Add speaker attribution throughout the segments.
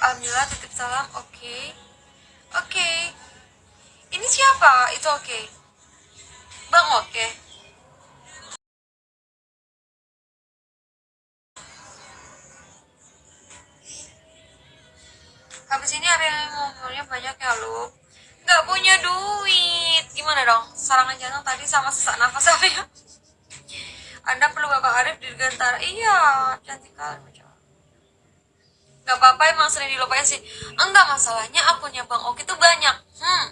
Speaker 1: Alhamdulillah titip salam oke okay. oke okay. ini siapa itu oke okay. bang oke okay. habis ini ada yang ngomongnya banyak ya lu nggak punya duit gimana dong serangan jantung tadi sama sesak nafas apa ya anda perlu bapak Arif di Gantara iya cantik kali Gak apa-apa emang sering dilupain sih. Enggak masalahnya akunnya Bang Oki tuh banyak. Hmm.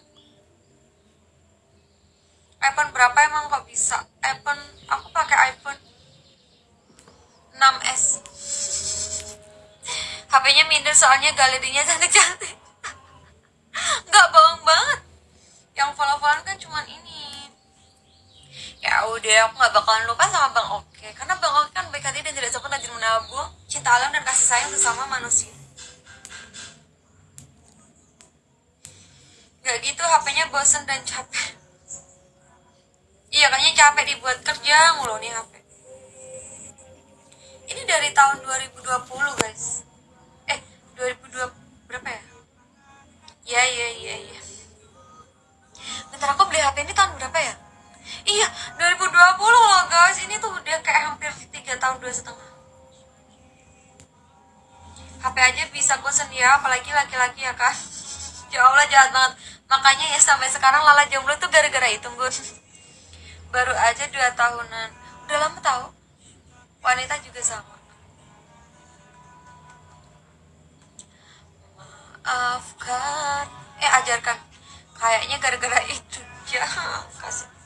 Speaker 1: iPhone berapa emang kok bisa? iPhone Aku pakai iPhone 6s HP-nya minder soalnya galerinya cantik-cantik. Gak bohong banget. Yang follow-followan kan cuman ini Ya udah aku gak bakalan lupa sama Bang Oke. Karena Bang Oke kan baik hati dan tidak sopan rajin menabung Cinta alam dan kasih sayang bersama manusia. Gak gitu HP-nya bosen dan capek. Iya kayaknya capek dibuat kerja mulu nih HP Ini dari tahun 2020 guys. Eh 2020 berapa ya? Iya iya iya iya. Bentar aku beli HP ini tahun berapa ya Iya 2020 loh guys. Ini tuh udah kayak hampir 3 tahun dua setengah. HP aja bisa bosen ya apalagi laki-laki ya kan Ya Allah jahat banget. Makanya ya sampai sekarang Lala jomblo tuh gara-gara itu Gun. Baru aja dua tahunan. Udah lama tahu wanita juga sama. Maafkan. Eh ajarkan. Kayaknya gara-gara itu. Ya kasih